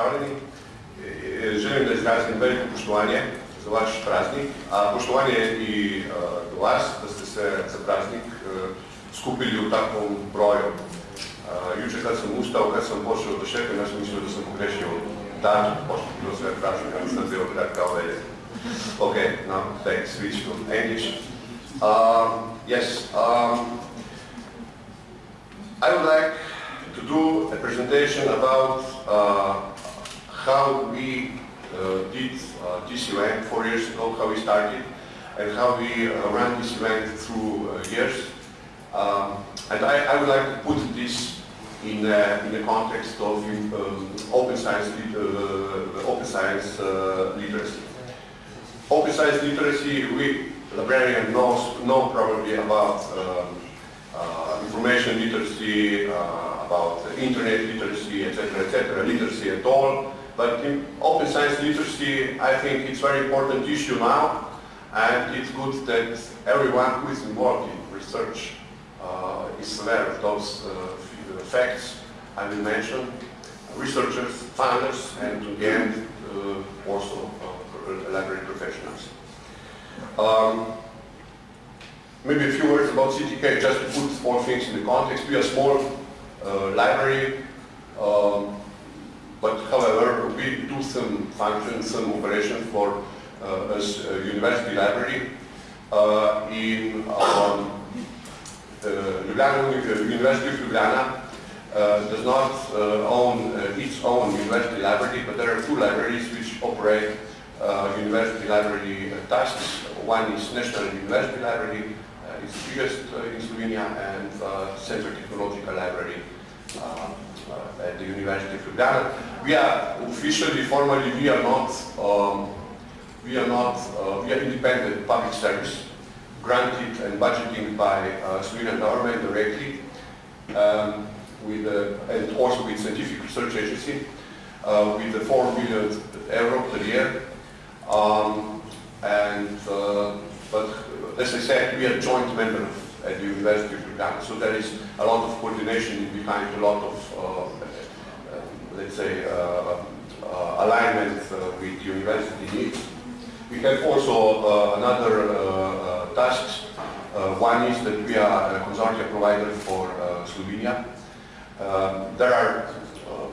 pozdravljeni. E, želim da izrazim veliko poštovanje za vaš praznik, a poštovanje i do vas da ste se za praznik skupili u takvom broju. Juče kad sam ustao, kad sam pošao do šefe, ja sam mislio da sam pogrešio datum, pošto bilo sve pražnik, ali sam bio krat kao velje. Okay, now thanks, switch to English. Um, yes, um, I would like to do a presentation about uh, how we uh, did uh, this event four years ago, how we started, and how we uh, ran this event through uh, years. Um, and I, I, would like to put this in, uh, in the context of um, open science, open science literacy. Open science literacy, we librarians know, know probably about um, uh, information literacy, uh, about internet literacy, etc., etc., literacy at all. But in open science literacy, I think it's very important issue now, and it's good that everyone who is involved in research uh, is aware of those uh, facts I will mention, researchers, founders, and in the end, uh, also uh, library professionals. Um, Maybe a few words about CTK, just to put all things in the context. We are a small uh, library, um, but however, we do some functions, some operations for uh, as a university library uh, in um, uh, Ljubljana, University of Ljubljana uh, does not uh, own its own university library, but there are two libraries which operate university library tasks. One is National University Library, the biggest in Slovenia and Central Technological Library at the University of Ljubljana. We are officially, formally, we are not, um, we are not, uh, we are independent public service, granted and budgeting by uh, Slovenian government directly, um, with uh, and also with scientific research agency, uh, with the 4 million euro per year. Um, and uh, but as I said, we are joint member at the University of Ljubljana, so there is a lot of coordination behind a lot of, let's say, uh, alignment with university needs. We have also another task. one is that we are a consortia provider for Slovenia. Um, there are, um,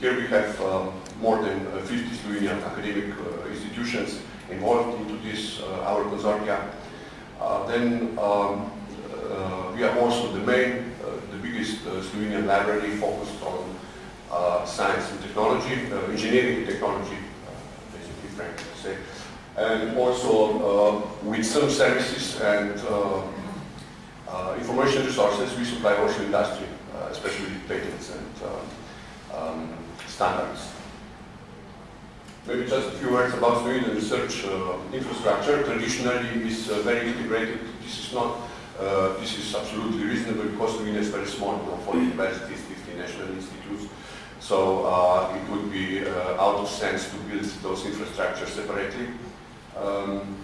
here we have um, more than 50 Slovenian academic institutions involved into this, our consortia. Uh, then um, uh, we are also the main, uh, the biggest Slovenian library focused on science and technology, engineering and technology, basically, frankly to say. And also with some services and information resources, we supply also industry, especially patents and um, standards. Maybe just a few words about Slovenian research uh, infrastructure. Traditionally, is uh, very integrated. This is not, uh, this is absolutely reasonable because Slovenia is very small, you know, 40 universities, 50 national institutes. So uh, it would be uh, out of sense to build those infrastructures separately. Um,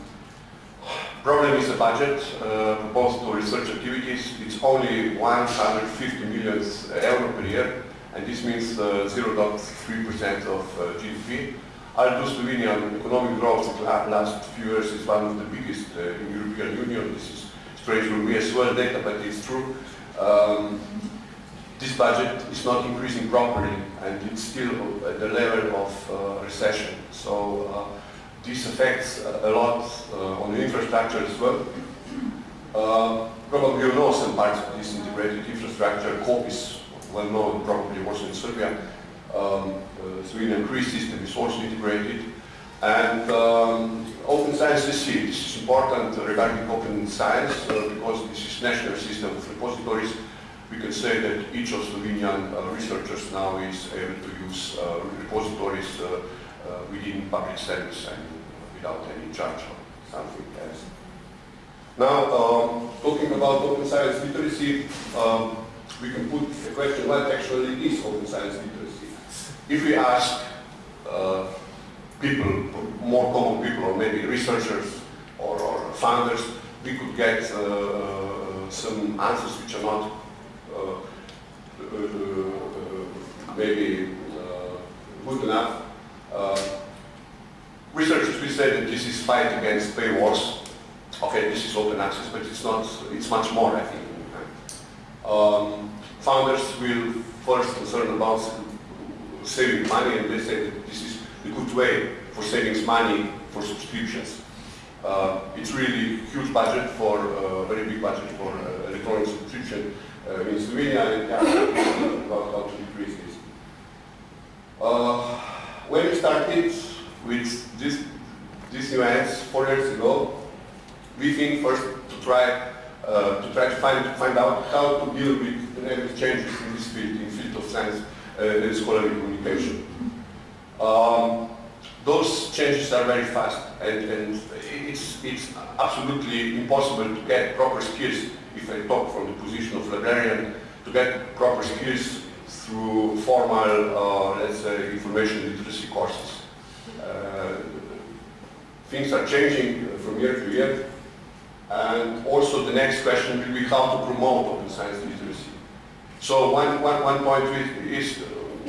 problem is the budget uh, proposed to research activities. It's only 150 million euro per year, and this means 0.3% of GDP. Although Slovenian economic growth in the last few years is one of the biggest uh, in European Union, this is strange for me as well data, but it's true. Um, this budget is not increasing properly and it's still at the level of uh, recession. So uh, this affects a lot uh, on the infrastructure as well. Uh, probably you know some parts of this integrated infrastructure. COP is well known probably also in Serbia um, uh, Sweden Cree system is also integrated. And um, open science is here. This is important regarding open science uh, because this is national system of repositories. We can say that each of Slovenian uh, researchers now is able to use uh, repositories within public service and without any charge or something else. Now, um, talking about open science literacy, um, we can put the question, what actually is open science literacy? if we ask uh, people, more common people, or maybe researchers or, or founders, we could get uh, uh some answers which are not uh, uh maybe good enough. Uh, researchers we say that this is fight against paywalls. Okay, this is open access, but it's not, it's much more, I think. Um, founders will first concern about saving money and they say that this is a good way for savings money for subscriptions. Uh, it's really huge budget for, uh, very big budget for uh, electronic subscription uh, in Slovenia and yeah, about how to decrease this. Uh, when we started with this, these events four years ago, we think first to try uh, to try to find to find out how to deal with changes in this field, in field of science uh, and scholarly communication. Um, those changes are very fast and, and it's, it's absolutely impossible to get proper skills, if I talk from the position of librarian, to get proper skills through formal, uh, let's say, information literacy courses. Uh, things are changing from year to year. And also the next question will be how to promote open science literacy. So one, one, one point is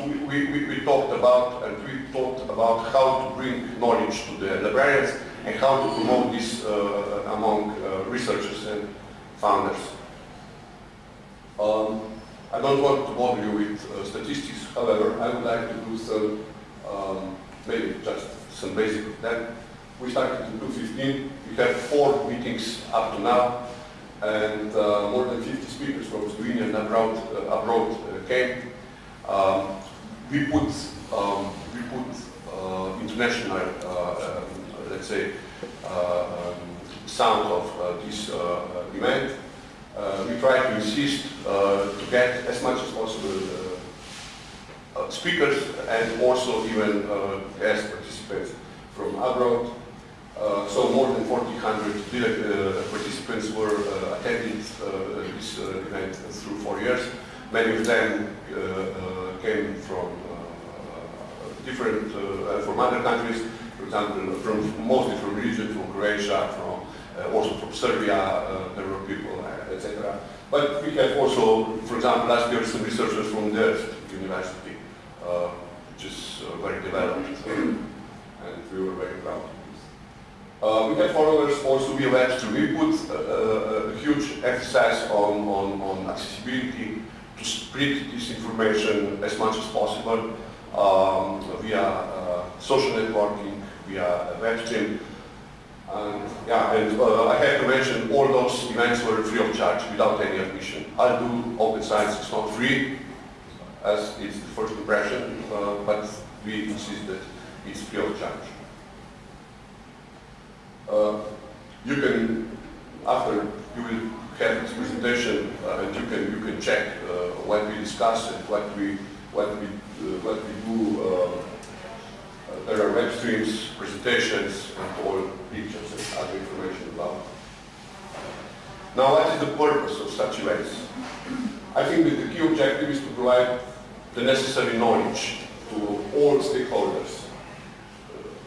we, we, we talked about and we talked about how to bring knowledge to the librarians and how to promote this uh, among uh, researchers and founders. Um, I don't want to bother you with uh, statistics, however, I would like to do some, um, maybe just some basic. Then we started in 2015, we had four meetings up to now, and uh, more than 50 speakers from Slovenia and abroad, uh, abroad uh, came. Um, we put, um, we put uh, international, uh, um, let's say, uh, um, sound of this event. we try to insist to get as much as possible speakers and also even guest participants from abroad. Uh, so more than 1,400 uh, participants were uh, attending this event through four years. Many of them came from uh, uh, different, uh, from other countries, for example, from mostly from region, from Croatia, from also from Serbia, there were people, etc. But we have also, for example, last year some researchers from Delft University, uh, which is uh, very developed, and we were very proud. Uh, we have followers also via web stream. We put a, a huge emphasis on, on, on, accessibility to spread this information as much as possible um, via uh, social networking, via web stream. And, yeah, and uh, I have to mention all those events were free of charge, without any admission. I'll do open science, it's not free, as it's the first impression, uh, but we insist that it's free of charge. Uh, you can, after you will this presentation, uh, and you can you can check uh, what we discuss and what we what we uh, what we do. There are web streams, presentations, and all pictures and other information about. Now, what is the purpose of such events? I think that the key objective is to provide the necessary knowledge to all stakeholders.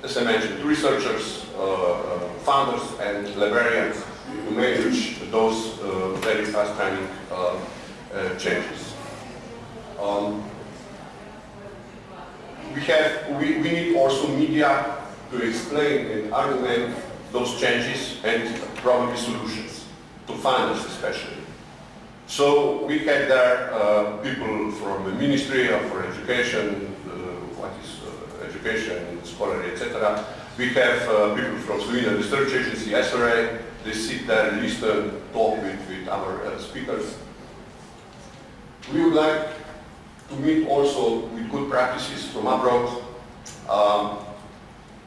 As I mentioned, researchers, uh, founders and librarians to manage those uh, very fast timing uh, changes. Um, we have we, we need also media to explain and argument those changes and probably solutions to funders especially. So we had there uh, people from the Ministry of for Education, uh, what is uh, education, scholarly, etc. We have uh, people from Slovenian Research Agency, SRA, they sit there, listen, talk with, with our uh, speakers. We would like to meet also with good practices from abroad. Um,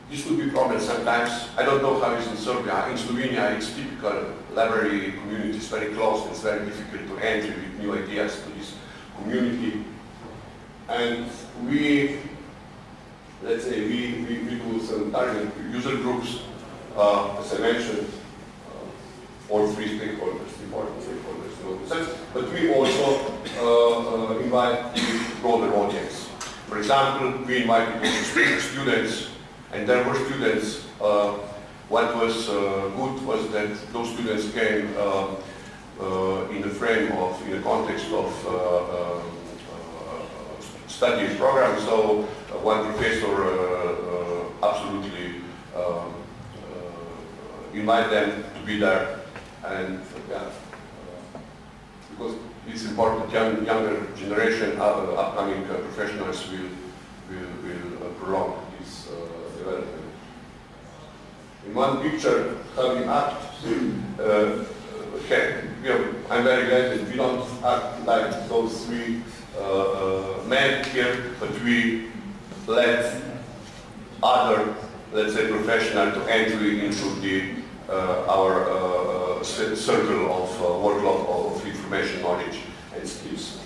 this would be problem sometimes. I don't know how it is in Serbia. In Slovenia, it's typical library community is very close. It's very difficult to enter with new ideas to this community. And we let's say we, we, we do some target user groups, uh, as I mentioned, all three stakeholders, important stakeholders in open sense, but we also uh, uh, invite the broader audience. For example, we invite students, and there were students, uh, what was uh, good was that those students came in the frame of, in the context of study program, so one professor uh, absolutely um, invite them to be there and yeah, because it's important young, younger generation, uh, upcoming uh, professionals will, will, will uh, prolong this development. In one picture, how we act, I'm very glad that we don't act like those three men here, but we let other, let's say, professional to enter into the uh, our uh, uh, circle of workload of information, knowledge, and skills.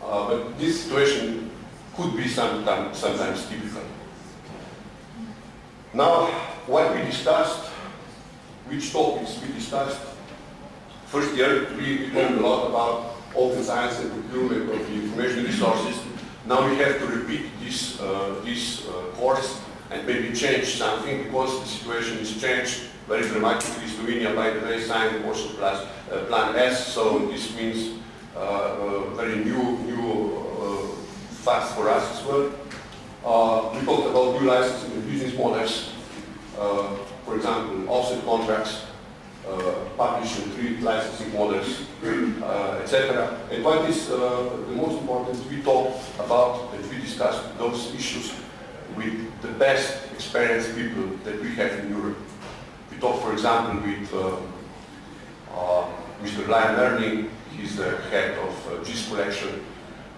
but this situation could be sometimes, sometimes typical. Now, what we discussed, which topics we discussed, first year we learned a lot about open science and procurement of the information resources. Now we have to repeat this, uh, this uh, course and maybe change something because the situation is changed very dramatically. Slovenia, by the way, signed also plus, uh, Plan S, so this means uh, uh, very new, new uh, facts for us as well. Uh, we talked about new licensing and business models, uh, for example, offset contracts, publish and treat licensing models, etc. And what is the most important, we talked about and we discussed those issues with the best experienced people that we have in Europe. Talk, for example, with uh, uh, Mr. Liam Earney, he's the head of uh, Jisc collection,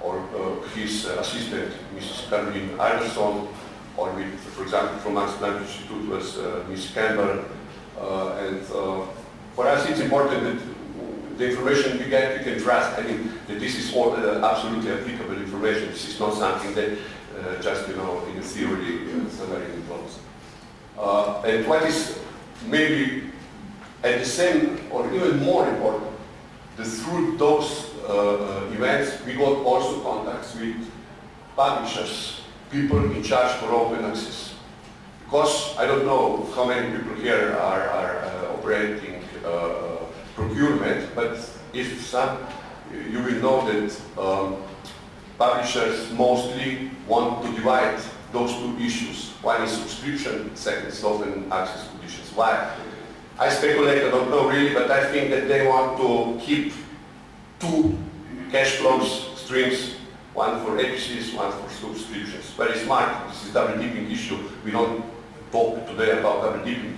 or uh, his assistant, Mrs. Caroline Alderson, or with, for example, from Planck Institute was uh, Ms. Campbell. Uh, and for us, it's important that the information we get, we can trust. I mean, that this is all absolutely applicable information. This is not something that uh, just, you know, in theory, uh, somewhere in close. Uh, and what is maybe at the same or even more important, that through those uh, events we got also contacts with publishers, people in charge for open access. Because I don't know how many people here are, are uh, operating uh, procurement, but if some, you will know that um, publishers mostly want to divide those two issues. One is subscription, second is open access. Why? I speculate, I don't know really, but I think that they want to keep two cash flows streams, one for APCs, one for subscriptions. Very smart, this is double dipping issue. We don't talk today about double dipping,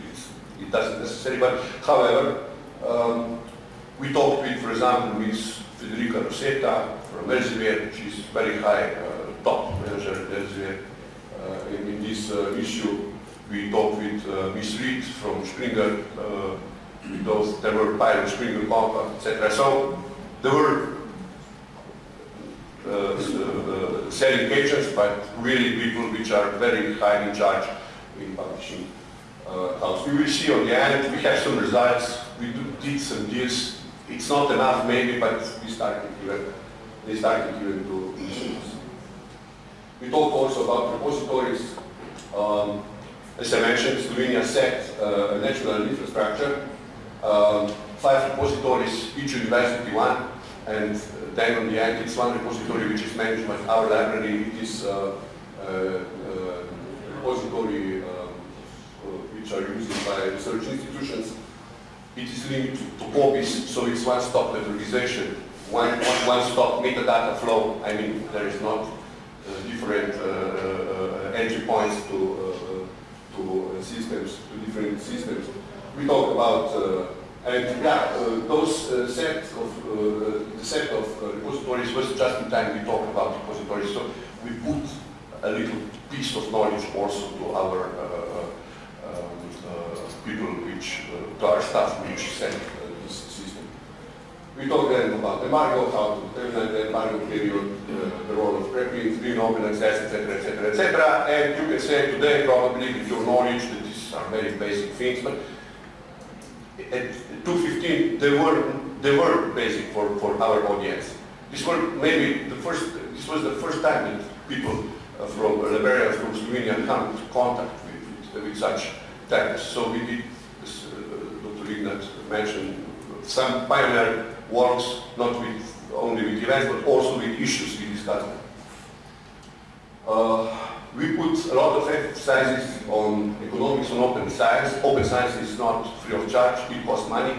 it doesn't necessarily, but however, um, we talked with, for example, with Federica Rosetta from Elsevier, she's very high uh, top manager Elsevier. Uh, in, in, this uh, issue, we talked with uh, Miss Reed from Springer, uh, those, there were pilot Springer compact, etc. So there were uh, selling agents, but really people which are very high in charge in publishing house. We will see on the end, we have some results, we did some deals it's not enough maybe, but we started even, they started even to. We talked also about repositories. Um, as I mentioned, Slovenia set uh, a national infrastructure, um, five repositories, each university one, and then on the end it's one repository which is managed by our library. It is uh, uh, uh repository um, which are used by research institutions it is linked to COBISS, so it's one-stop authorization, one, one, stop metadata flow. I mean, there is not uh, different uh, uh, entry points uh, to systems, to different systems. We talk about and yeah, uh, those uh, set of uh, the set of repositories was just in time we talk about repositories. So we put a little piece of knowledge also to our people which, uh, our staff which uh, system. We talked then about the embargo, how to the embargo period, uh, the role of preprint, free open access, etc., etc., etc. And you can say today probably with your knowledge that these are very basic things, but at 215 they were they were basic for, for our audience. This was maybe the first this was the first time that people uh, from Liberia, from Slovenia into contact with, with, with such so we did, as uh, Dr. Ignat mentioned, some pioneer works, not with only with events, but also with issues we discussed. Uh, we put a lot of emphasis on economics on open science. Open science is not free of charge, it costs money.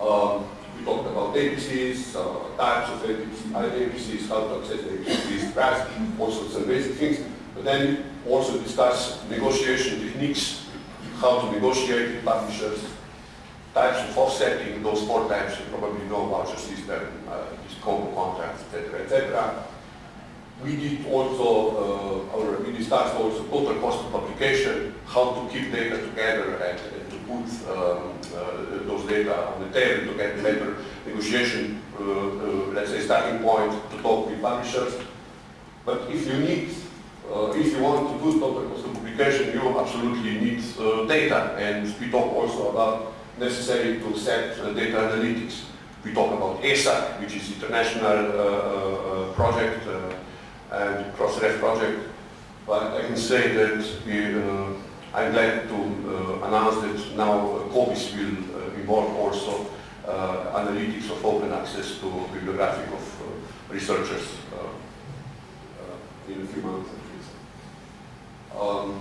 Um, we talked about APCs, uh, types of APCs, how to access APCs, price, also some basic things. But then also discuss negotiation techniques, how to negotiate with publishers, types of offsetting, those four types you probably know voucher system, uh, these combo contracts, etc., etc. We did also, uh, our, we discussed also total cost of publication, how to keep data together and, and to put um, uh, those data on the table to get better negotiation, uh, uh, let's say, starting point to talk with publishers. But if you need, uh, if you want to do total cost of publication, you absolutely need uh, data. And we talk also about necessary to set data analytics. We talk about ESAC, which is international project and Crossref project. But I can say that we, uh, I'm glad to uh, announce that now COBISS will uh, involve also uh, analytics of open access to bibliographic of uh, researchers in a few months at least. Um,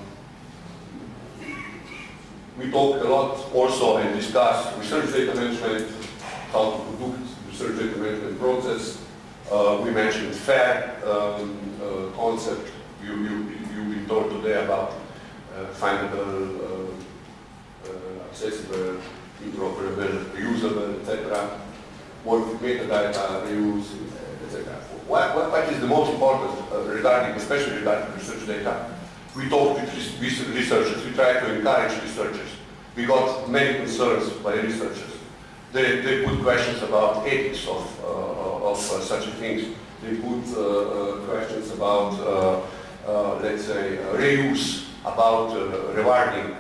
we talk a lot also and discuss research data management, how to conduct research data management process, uh, we mentioned FAIR um, uh, concept. You, you, you've been told today about uh, findable, accessible, interoperable, reusable, etc. Work with metadata, reuse, etc. What, what, what is the most important uh, regarding, especially regarding research data? We talk with researchers, we try to encourage researchers. We got many concerns by researchers they, they put questions about ethics of, uh, of uh, such things. They put uh, uh questions about, uh, uh, let's say, reuse, about rewarding,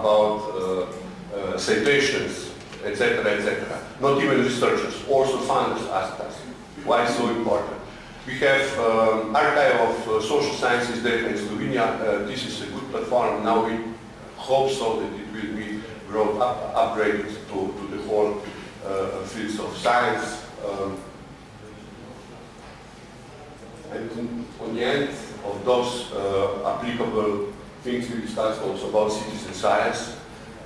about citations, etc., etc. Not even researchers, also funders asked us. Why so important? We have um, archive of uh, social sciences data in Slovenia. Uh, this is a good platform. Now we hope so that it will be grown up, upgraded to, to the whole uh, fields of science. Um, and on the end of those uh, applicable things we discussed also about citizen science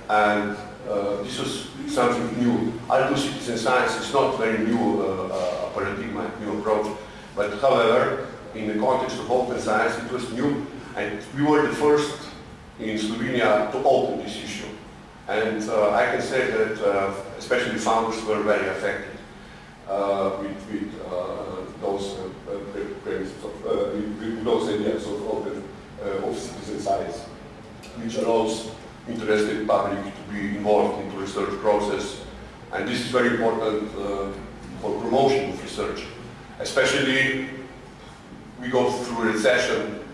and uh, this was something new. Although citizen science is not very new uh, paradigm, new approach, but however, in the context of open science, it was new, and we were the first in Slovenia to open this issue. And uh, I can say that uh, especially founders were very affected uh, with, with those premises of, with, those ideas of open of citizen science, which allows interested public to be involved in the research process. And this is very important Especially, we go through a recession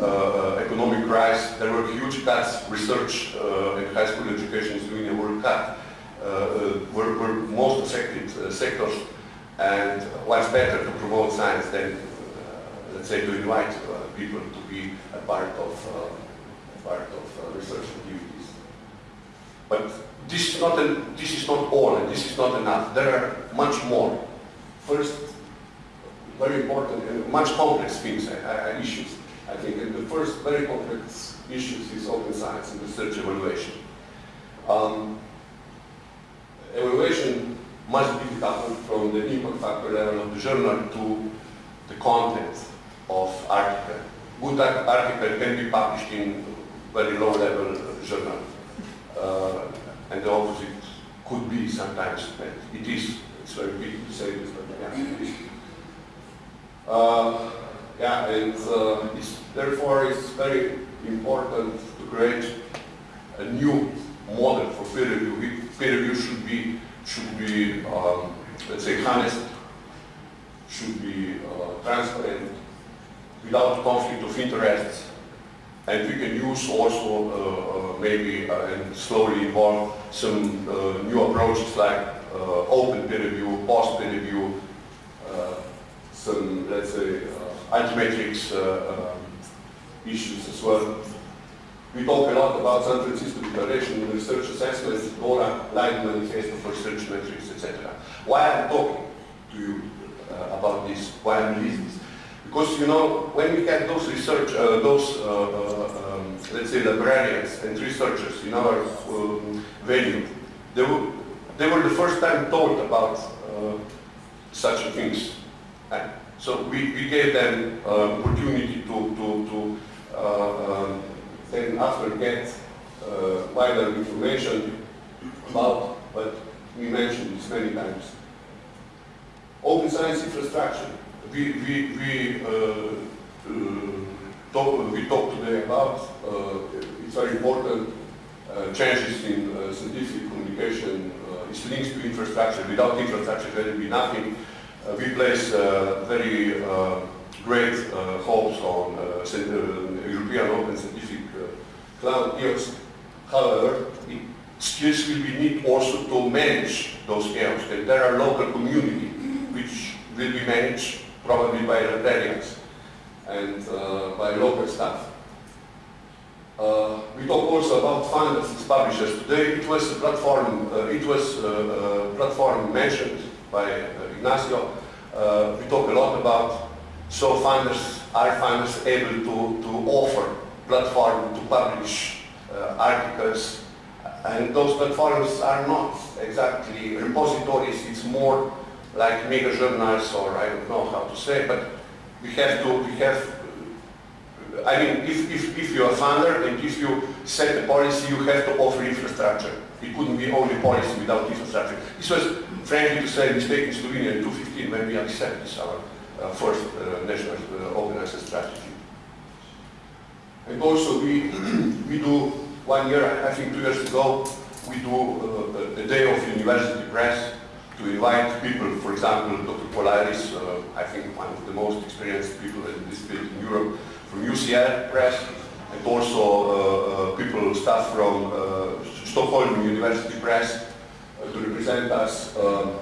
uh, uh, economic crisis, there were huge cuts, research uh, and high school education is doing a world cut, uh, uh were, were most affected uh, sectors, and what's better to promote science than, let's say, to invite people to be a part of, part of research activities. But this is, not a, this is not all, and this is not enough. There are much more. First, very important and much complex things, uh, issues. I think the first very complex issues is open science and research evaluation. Um, evaluation must be decoupled from the impact factor level of the journal to the content of article. Good article can be published in very low level journal. Uh, and the opposite could be sometimes, it is, it's very big to say this, but yeah. Uh, yeah, and uh, it's, therefore it's very important to create a new model for peer review. Peer review should be, should be um, let's say, honest, should be uh, transparent, without conflict of interests, and we can use also uh, uh, maybe uh, and slowly evolve some uh, new approaches like uh, open peer review, post peer review, some, let's say, Altmetrics uh, um, issues as well. We talk a lot about San Francisco Declaration, research assessments, DORA, Leiden Manifesto for Research Metrics, etc. Why I'm talking to you uh, about this, why I'm releasing this? Because, you know, when we had those research, uh, those, uh, uh, um, let's say, librarians and researchers in our um, venue, they were, they were the first time told about uh, such things. So we, we gave them uh, opportunity to, to, to uh, um, then after get uh, wider information about what we mentioned this many times. Open science infrastructure. We, we, we, uh, uh, talk, we talked today about, uh, it's very important uh, changes in scientific communication, it's links to infrastructure. Without infrastructure there will be nothing. Uh, we place uh, very uh, great hopes on European Open Scientific Cloud EOS. However, skills will be need also to manage those chaos. And there are local community which will be managed probably by librarians and uh, by local staff. Uh, we talk also about as publishers. Today it was a platform, uh, it was platform mentioned by Ignacio. Uh, we talk a lot about so funders, are funders able to, to offer platform to publish uh, articles and those platforms are not exactly repositories, it's more like mega journals or I don't know how to say, but we have to, we have, I mean, if, if, if you're a funder and if you set a policy, you have to offer infrastructure. It couldn't be only policy without infrastructure. This was, frankly to say, mistake in Slovenia in 2015 when we accepted our uh, first uh, national uh, access strategy. And also we, we do one year, I think two years ago, we do uh, a day of university press to invite people, for example, Dr. Paul Ayris, uh, I think one of the most experienced people in this field in Europe, from UCL Press, and also uh, people, staff from Stockholm University Press, to represent us um,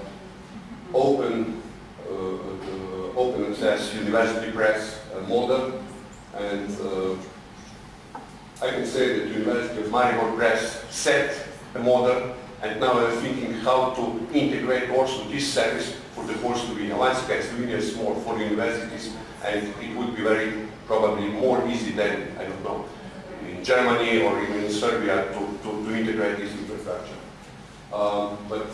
open, uh, uh, open access university press uh, model, and I can say that the University of Maribor Press set a model and now I'm thinking how to integrate also this service for the whole Slovenia. Once again, Slovenia is small for universities and it would be very probably more easy than, I don't know, in Germany or even in Serbia to, to, to integrate this infrastructure. Um, but,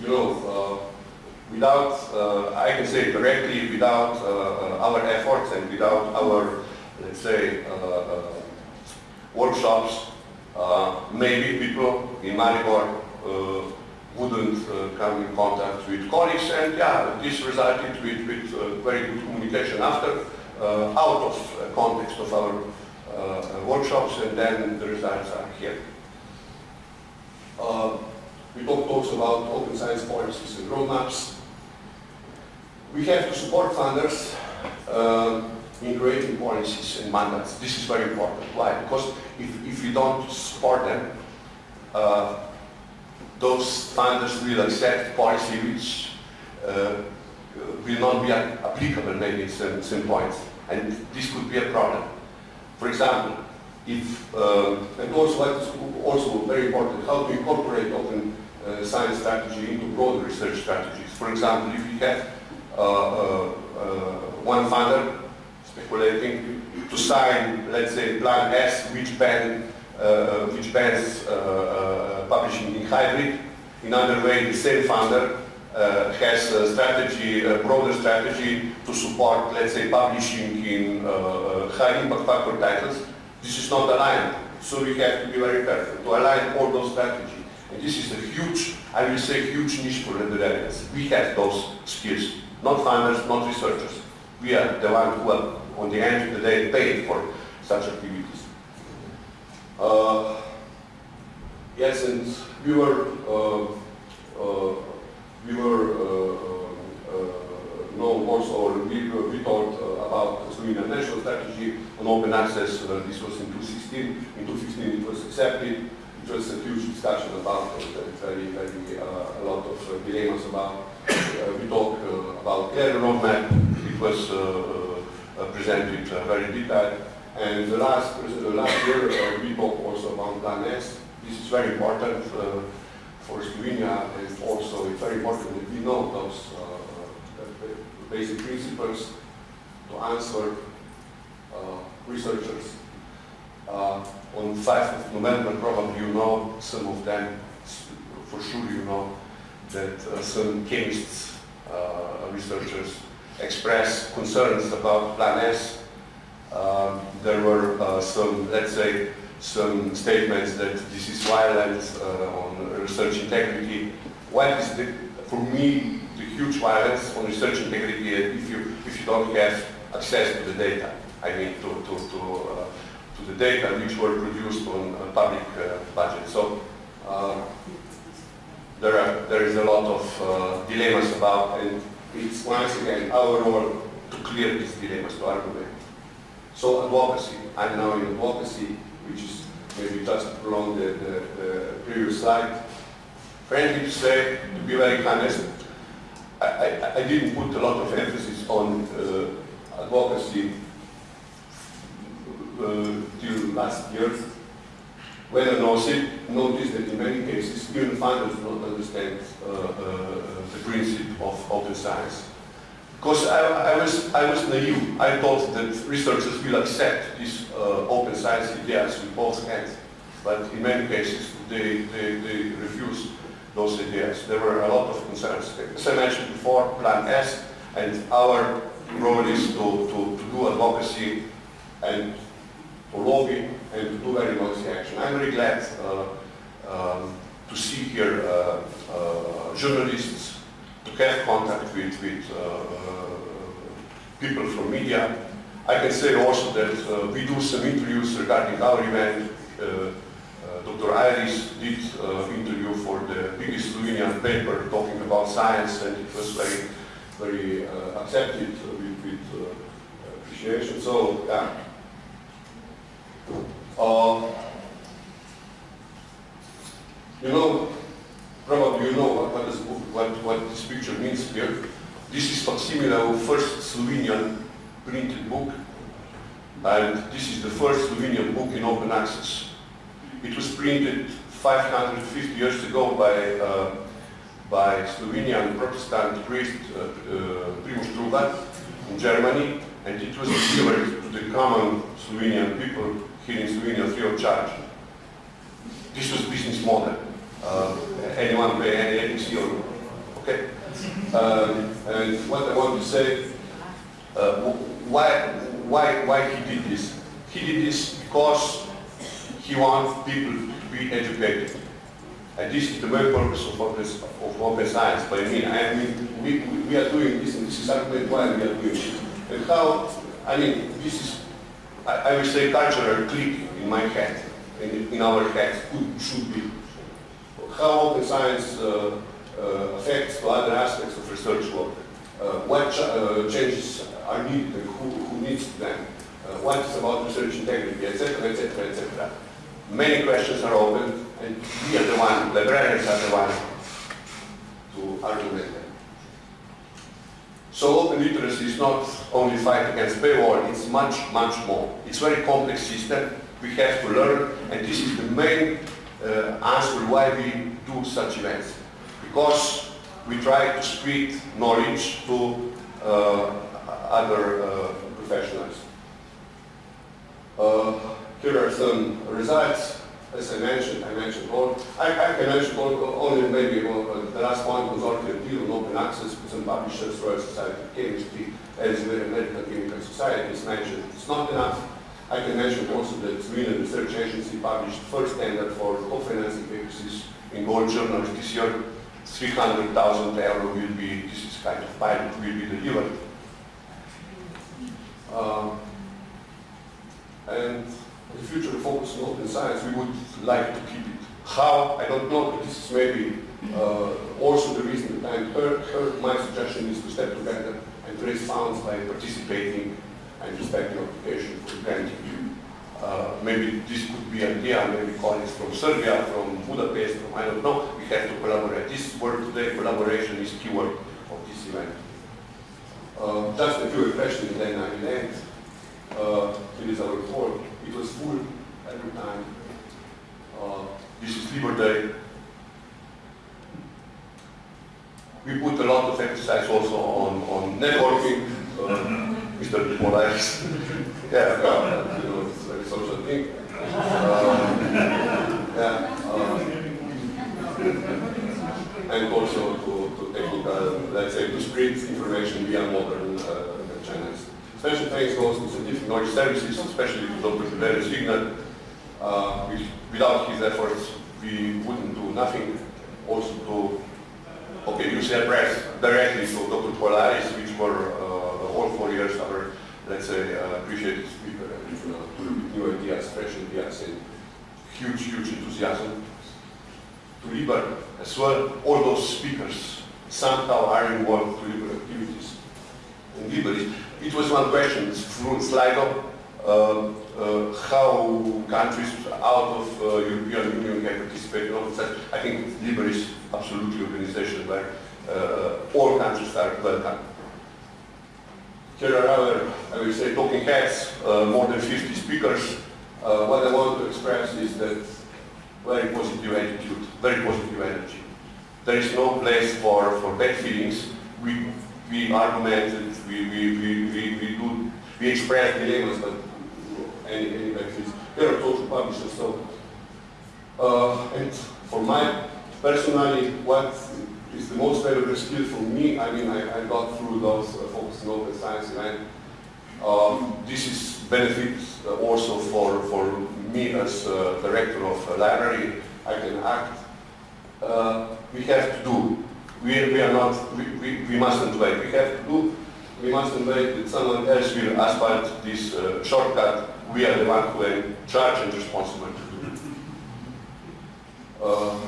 you know, uh, without, uh, I can say directly, without uh, our efforts and without our, let's say, workshops, maybe people in Maribor wouldn't uh, come in contact with colleagues and yeah, this resulted with, with uh, very good communication after, uh, out of context of our workshops and then the results are here. Uh, we talk also about open science policies and roadmaps. We have to support funders uh, in creating policies and mandates. This is very important. Why? Because if, if you don't support them, uh, those funders will accept policy which uh, will not be applicable maybe at some, some points. And this could be a problem. For example, if, uh, and also what is also very important, how to incorporate open uh, science strategy into broader research strategies. For example, if you have uh, one funder speculating to sign, let's say, Plan S, which ban, uh, which bans uh, uh, publishing in hybrid. In other way, the same funder has a strategy, a broader strategy to support, let's say, publishing in high impact factor titles. This is not aligned, so we have to be very careful to align all those strategies. And this is a huge, I will say, huge niche for librarians. We have those skills, not funders, not researchers. We are the ones who are, on the end of the day, paid for such activities. Uh, yes, and we were, uh, uh, we were uh, uh, known also, or we, we talked uh, about the Slovenian national strategy on open access. Uh, this was in 2016. In 2015 it was accepted. It was a huge discussion about it, uh, very, very, uh, a lot of uh, dilemmas about. We talked uh, about clear roadmap. It was presented very detailed. And the last, uh, last year uh, we talked also about Plan S. This is very important uh, for Slovenia and also it's very important that we know those basic principles to answer uh, researchers. Uh, on 5th of November, probably you know, some of them, for sure you know, that uh, some chemists, researchers expressed concerns about Plan S. Um, there were uh, some, let's say, some statements that this is violence uh, on research integrity. What is the, for me, the huge violence on research integrity if you, if you don't have access to the data. I mean, to, to, to, uh, to the data which were produced on public uh, budget. So uh, there, are, there is a lot of uh, dilemmas about, and it's once again our role to clear these dilemmas, to argument. So advocacy, I'm now in advocacy, which is maybe just along the, the, the previous slide. Frankly to say, to be very honest, I, I, I didn't put a lot of emphasis on uh, advocacy uh, till last year. When I noticed, that in many cases, even funders do not understand uh, uh, the principle of open science. Because I, I, was, I was naive. I thought that researchers will accept these uh, open science ideas with both hands. But in many cases, they, they, they refuse those ideas. There were a lot of concerns. As I mentioned before, Plan S, and our role is to, to, to do advocacy and to lobby and to do very noisy action. I'm very glad uh, um, to see here uh, uh, journalists, to have contact with, with people from media. I can say also that we do some interviews regarding our event. Dr. Iris did uh, interview for the biggest Slovenian paper talking about science and it was very, very uh, accepted with, with uh, appreciation. So, yeah. Um, you know, probably you know what, what, is, what, what this picture means here. This is facsimile of first Slovenian printed book, and this is the first Slovenian book in open access. It was printed 550 years ago by, uh, by Slovenian Protestant priest uh, uh, Primož Trubar in Germany, and it was delivered to the common Slovenian people here in Slovenia free of charge. This was business model. Uh, anyone pay any ethics or okay? Um, and what I want to say, uh, why, why, why he did this? He did this because he wants people to be educated. Is the main purpose of open, of open science. I mean, I mean, we, we are doing this, and this is argument why we are doing it. And how, I mean, this is I, I will say cultural click in my head, in, in our heads, could, should be. How open science uh, uh, affects to other aspects of research work. Uh, what ch uh, changes are needed and who, who needs them. Uh, what is about research integrity, etc., etc., etc. Many questions are open, and we are the one, librarians are the one to argument them. So open literacy is not only fight against paywall, it's much, much more. It's a very complex system. We have to learn, and this is the main uh, answer why we do such events. Because we try to spread knowledge to uh, other uh, professionals. Uh, here are some results as I mentioned, I mentioned all, I, I mention all, only maybe uh, the last point was already deal on open access with some publishers, Royal Society Chemistry, Elsevier American Chemical Society is mentioned. It's not enough. I can mention also that Sweden Research Agency published first standard for co-financing purposes in gold journals this year. 300,000 euro will be, this is kind of pilot, will be delivered. Um, and the future focus on open science, we would like to keep it. How? I don't know, but this is maybe uh, also the reason that I heard, heard my suggestion is to step together and raise funds by participating and respecting application for granting. Uh, maybe this could be an idea, maybe colleagues from Serbia, from Budapest, from I don't know, we have to collaborate. This word today, collaboration is keyword of this event. Uh, just a few impressions, then I will end. Uh, it is our report. It was full every time. Uh, this is Labor Day. We put a lot of emphasis also on, on networking. Uh, Mr. Paul Ayris. yeah, well, you know, it's a social thing. Uh, yeah, uh, and also to, to technical, let's say, to spread information via modern uh, channels. Special thanks goes to knowledge services, especially to Dr. Tiberius Wigner. Uh, which, without his efforts, we wouldn't do nothing. Also to, okay, UCL Press directly to Dr. Paul Ayris, which were uh, all four years our, let's say, uh, appreciated speaker and uh, new ideas, fresh ideas, and huge, huge enthusiasm. To Liber as well, all those speakers somehow are involved to Liber activities. And Liber is, it was one question through Slido, uh, uh, how countries out of uh, European Union can participate in all. I think Liber is absolutely organization where uh, all countries are welcome. Here are other, I will say, talking heads, more than 50 speakers. What I want to express is that very positive attitude, very positive energy. There is no place for, for bad feelings. We, we argumented, we, we, we, we, we do, we express dilemmas, but any, any bad feelings. There are social publishers, so, uh, and for my, personally, what is the most valuable skill for me, I mean, I, I got through those uh, focus on open science event. Um, this is benefits uh, also for, for me as uh, director of a library. I can act. Uh, we have to do. We, we are not, we, we, we mustn't wait. We have to do. We mustn't wait that someone else will asphalt this uh, shortcut. We are the one who are in and responsible to do it. Uh,